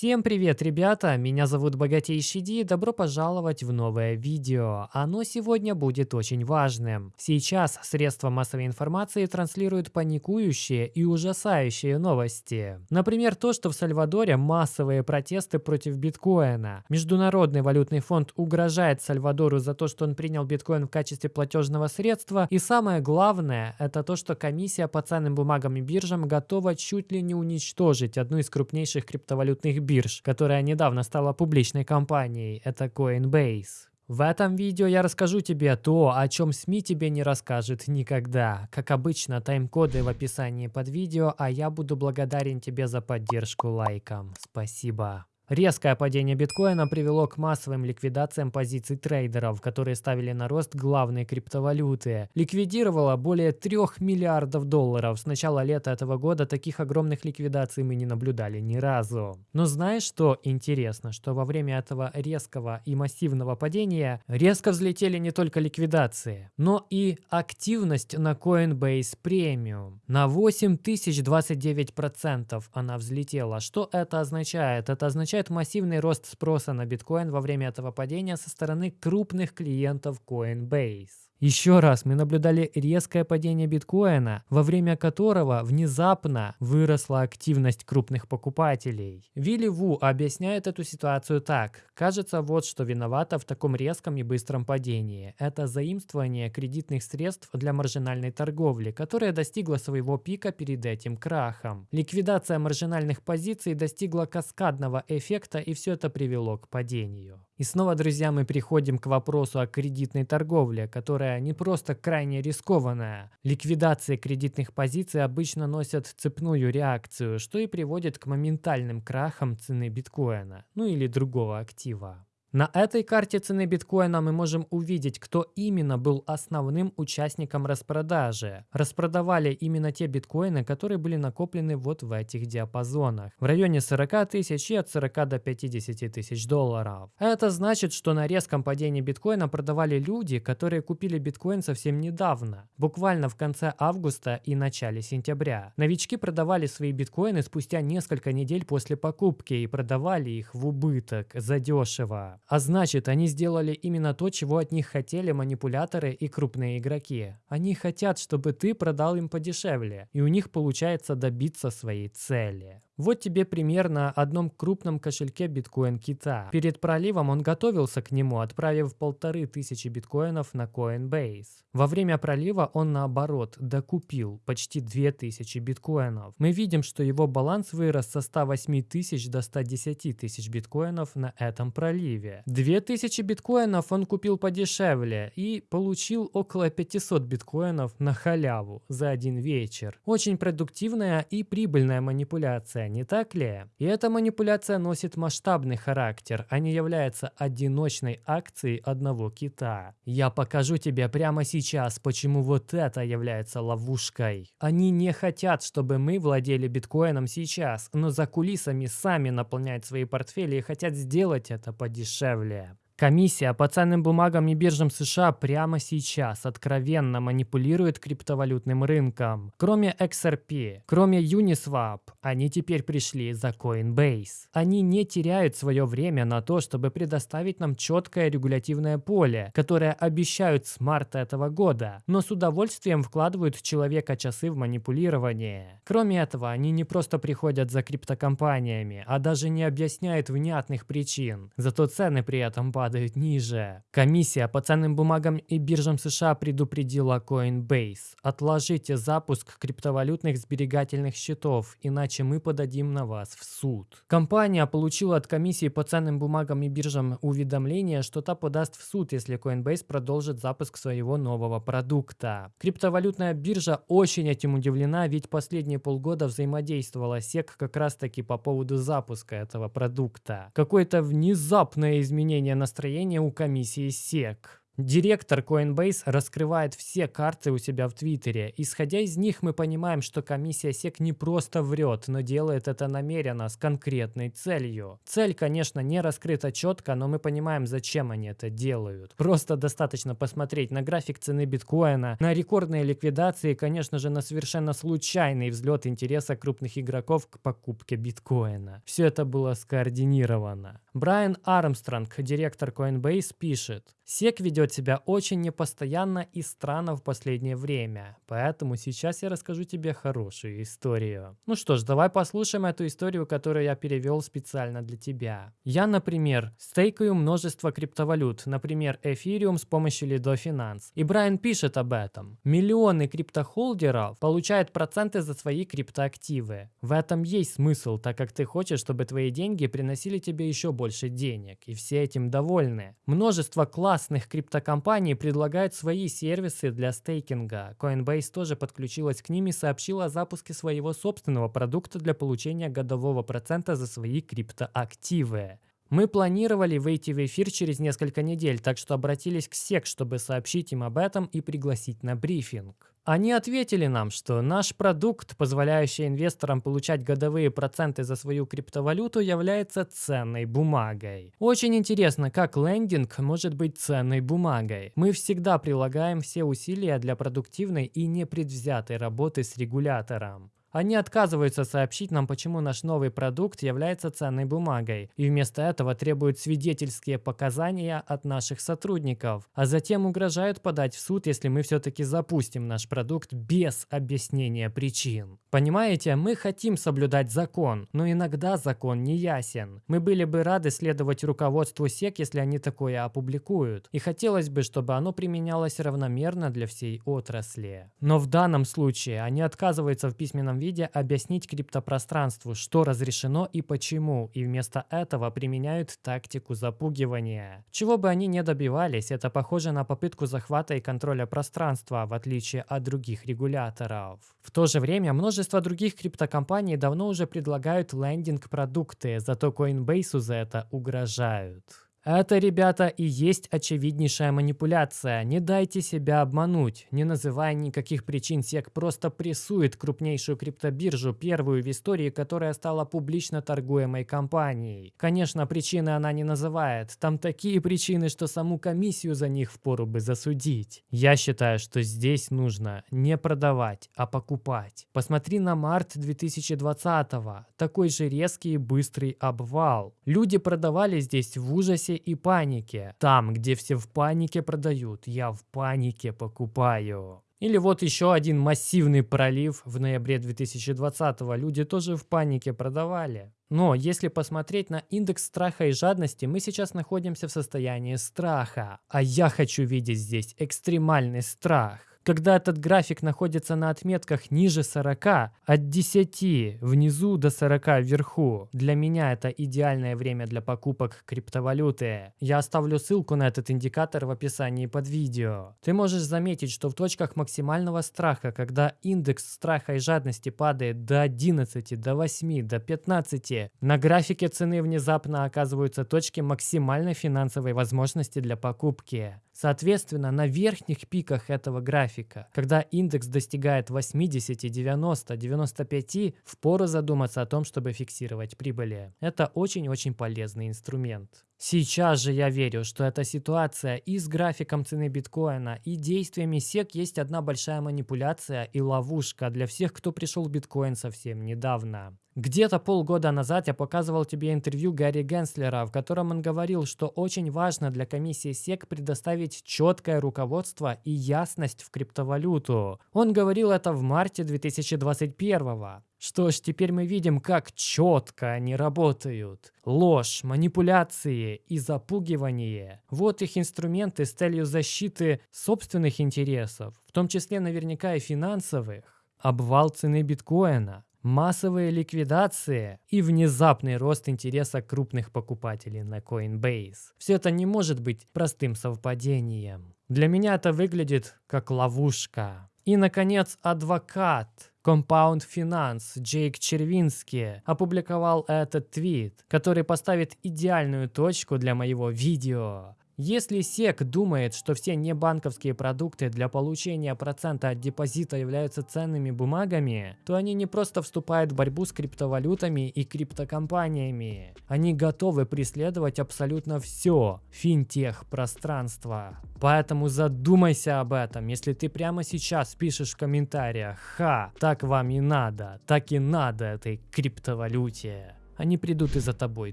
Всем привет, ребята! Меня зовут Богатейший Ди, добро пожаловать в новое видео. Оно сегодня будет очень важным. Сейчас средства массовой информации транслируют паникующие и ужасающие новости. Например, то, что в Сальвадоре массовые протесты против биткоина. Международный валютный фонд угрожает Сальвадору за то, что он принял биткоин в качестве платежного средства. И самое главное, это то, что комиссия по ценным бумагам и биржам готова чуть ли не уничтожить одну из крупнейших криптовалютных бирж которая недавно стала публичной компанией, это Coinbase. В этом видео я расскажу тебе то, о чем СМИ тебе не расскажет никогда. Как обычно, тайм-коды в описании под видео, а я буду благодарен тебе за поддержку лайком. Спасибо. Резкое падение биткоина привело к массовым ликвидациям позиций трейдеров, которые ставили на рост главные криптовалюты. Ликвидировало более 3 миллиардов долларов. С начала лета этого года таких огромных ликвидаций мы не наблюдали ни разу. Но знаешь, что интересно? Что во время этого резкого и массивного падения резко взлетели не только ликвидации, но и активность на Coinbase Premium. На 8029% она взлетела. Что это означает? Это означает, означает массивный рост спроса на биткоин во время этого падения со стороны крупных клиентов Coinbase. Еще раз мы наблюдали резкое падение биткоина, во время которого внезапно выросла активность крупных покупателей. Вилли Ву объясняет эту ситуацию так. Кажется, вот что виновато в таком резком и быстром падении. Это заимствование кредитных средств для маржинальной торговли, которая достигла своего пика перед этим крахом. Ликвидация маржинальных позиций достигла каскадного эффекта и все это привело к падению. И снова, друзья, мы приходим к вопросу о кредитной торговле, которая не просто крайне рискованная. Ликвидация кредитных позиций обычно носят цепную реакцию, что и приводит к моментальным крахам цены биткоина, ну или другого актива. На этой карте цены биткоина мы можем увидеть, кто именно был основным участником распродажи. Распродавали именно те биткоины, которые были накоплены вот в этих диапазонах. В районе 40 тысяч и от 40 до 50 тысяч долларов. Это значит, что на резком падении биткоина продавали люди, которые купили биткоин совсем недавно. Буквально в конце августа и начале сентября. Новички продавали свои биткоины спустя несколько недель после покупки и продавали их в убыток, задешево. А значит, они сделали именно то, чего от них хотели манипуляторы и крупные игроки. Они хотят, чтобы ты продал им подешевле, и у них получается добиться своей цели. Вот тебе пример на одном крупном кошельке биткоин кита. Перед проливом он готовился к нему, отправив полторы тысячи биткоинов на Coinbase. Во время пролива он наоборот докупил почти 2000 биткоинов. Мы видим, что его баланс вырос со 108 тысяч до 110 тысяч биткоинов на этом проливе. 2000 биткоинов он купил подешевле и получил около 500 биткоинов на халяву за один вечер. Очень продуктивная и прибыльная манипуляция не так ли? И эта манипуляция носит масштабный характер, а не является одиночной акцией одного кита. Я покажу тебе прямо сейчас, почему вот это является ловушкой. Они не хотят, чтобы мы владели биткоином сейчас, но за кулисами сами наполняют свои портфели и хотят сделать это подешевле. Комиссия по ценным бумагам и биржам США прямо сейчас откровенно манипулирует криптовалютным рынком. Кроме XRP, кроме Uniswap, они теперь пришли за Coinbase. Они не теряют свое время на то, чтобы предоставить нам четкое регулятивное поле, которое обещают с марта этого года, но с удовольствием вкладывают человека часы в манипулирование. Кроме этого, они не просто приходят за криптокомпаниями, а даже не объясняют внятных причин. Зато цены при этом падают падают ниже. Комиссия по ценным бумагам и биржам США предупредила Coinbase. Отложите запуск криптовалютных сберегательных счетов, иначе мы подадим на вас в суд. Компания получила от комиссии по ценным бумагам и биржам уведомление, что та подаст в суд, если Coinbase продолжит запуск своего нового продукта. Криптовалютная биржа очень этим удивлена, ведь последние полгода взаимодействовала SEC как раз таки по поводу запуска этого продукта. Какое-то внезапное изменение настроения настроение у комиссии СЕК. Директор Coinbase раскрывает все карты у себя в Твиттере. Исходя из них, мы понимаем, что комиссия SEC не просто врет, но делает это намеренно, с конкретной целью. Цель, конечно, не раскрыта четко, но мы понимаем, зачем они это делают. Просто достаточно посмотреть на график цены биткоина, на рекордные ликвидации и, конечно же, на совершенно случайный взлет интереса крупных игроков к покупке биткоина. Все это было скоординировано. Брайан Армстронг, директор Coinbase, пишет, SEC ведет себя очень непостоянно и странно в последнее время, поэтому сейчас я расскажу тебе хорошую историю. Ну что ж, давай послушаем эту историю, которую я перевел специально для тебя. Я, например, стейкаю множество криптовалют, например, Ethereum с помощью Lido Finance. И Брайан пишет об этом. Миллионы криптохолдеров получают проценты за свои криптоактивы. В этом есть смысл, так как ты хочешь, чтобы твои деньги приносили тебе еще больше денег, и все этим довольны. Множество классных криптокомпаний предлагают свои сервисы для стейкинга. Coinbase тоже подключилась к ним и сообщила о запуске своего собственного продукта для получения годового процента за свои криптоактивы. Мы планировали выйти в эфир через несколько недель, так что обратились к SEC, чтобы сообщить им об этом и пригласить на брифинг. Они ответили нам, что наш продукт, позволяющий инвесторам получать годовые проценты за свою криптовалюту, является ценной бумагой. Очень интересно, как лендинг может быть ценной бумагой. Мы всегда прилагаем все усилия для продуктивной и непредвзятой работы с регулятором. Они отказываются сообщить нам, почему наш новый продукт является ценной бумагой, и вместо этого требуют свидетельские показания от наших сотрудников, а затем угрожают подать в суд, если мы все-таки запустим наш продукт без объяснения причин. Понимаете, мы хотим соблюдать закон, но иногда закон не ясен. Мы были бы рады следовать руководству СЕК, если они такое опубликуют, и хотелось бы, чтобы оно применялось равномерно для всей отрасли. Но в данном случае они отказываются в письменном виде объяснить криптопространству, что разрешено и почему, и вместо этого применяют тактику запугивания. Чего бы они не добивались, это похоже на попытку захвата и контроля пространства, в отличие от других регуляторов. В то же время множество других криптокомпаний давно уже предлагают лендинг-продукты, зато Coinbase за это угрожают. Это, ребята, и есть очевиднейшая манипуляция. Не дайте себя обмануть. Не называя никаких причин, SEC просто прессует крупнейшую криптобиржу, первую в истории, которая стала публично торгуемой компанией. Конечно, причины она не называет. Там такие причины, что саму комиссию за них впору бы засудить. Я считаю, что здесь нужно не продавать, а покупать. Посмотри на март 2020 -го. Такой же резкий и быстрый обвал. Люди продавали здесь в ужасе ужасе и панике. Там, где все в панике продают, я в панике покупаю. Или вот еще один массивный пролив в ноябре 2020 -го. Люди тоже в панике продавали. Но если посмотреть на индекс страха и жадности, мы сейчас находимся в состоянии страха. А я хочу видеть здесь экстремальный страх когда этот график находится на отметках ниже 40, от 10 внизу до 40 вверху. Для меня это идеальное время для покупок криптовалюты. Я оставлю ссылку на этот индикатор в описании под видео. Ты можешь заметить, что в точках максимального страха, когда индекс страха и жадности падает до 11, до 8, до 15, на графике цены внезапно оказываются точки максимальной финансовой возможности для покупки. Соответственно, на верхних пиках этого графика, когда индекс достигает 80, 90, 95, впору задуматься о том, чтобы фиксировать прибыли. Это очень-очень полезный инструмент. Сейчас же я верю, что эта ситуация и с графиком цены биткоина, и действиями SEC есть одна большая манипуляция и ловушка для всех, кто пришел в биткоин совсем недавно. Где-то полгода назад я показывал тебе интервью Гарри Генслера, в котором он говорил, что очень важно для комиссии SEC предоставить четкое руководство и ясность в криптовалюту. Он говорил это в марте 2021 -го. Что ж, теперь мы видим, как четко они работают. Ложь, манипуляции и запугивание. Вот их инструменты с целью защиты собственных интересов, в том числе наверняка и финансовых. Обвал цены биткоина, массовые ликвидации и внезапный рост интереса крупных покупателей на Coinbase. Все это не может быть простым совпадением. Для меня это выглядит как ловушка. И, наконец, адвокат Compound Finance Джейк Червинский опубликовал этот твит, который поставит идеальную точку для моего видео. Если SEC думает, что все небанковские продукты для получения процента от депозита являются ценными бумагами, то они не просто вступают в борьбу с криптовалютами и криптокомпаниями. Они готовы преследовать абсолютно все финтех-пространство. Поэтому задумайся об этом, если ты прямо сейчас пишешь в комментариях «Ха, так вам и надо, так и надо этой криптовалюте». Они придут и за тобой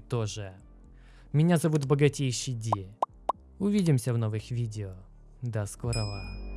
тоже. Меня зовут Богатейший Ди. Увидимся в новых видео. До скорого.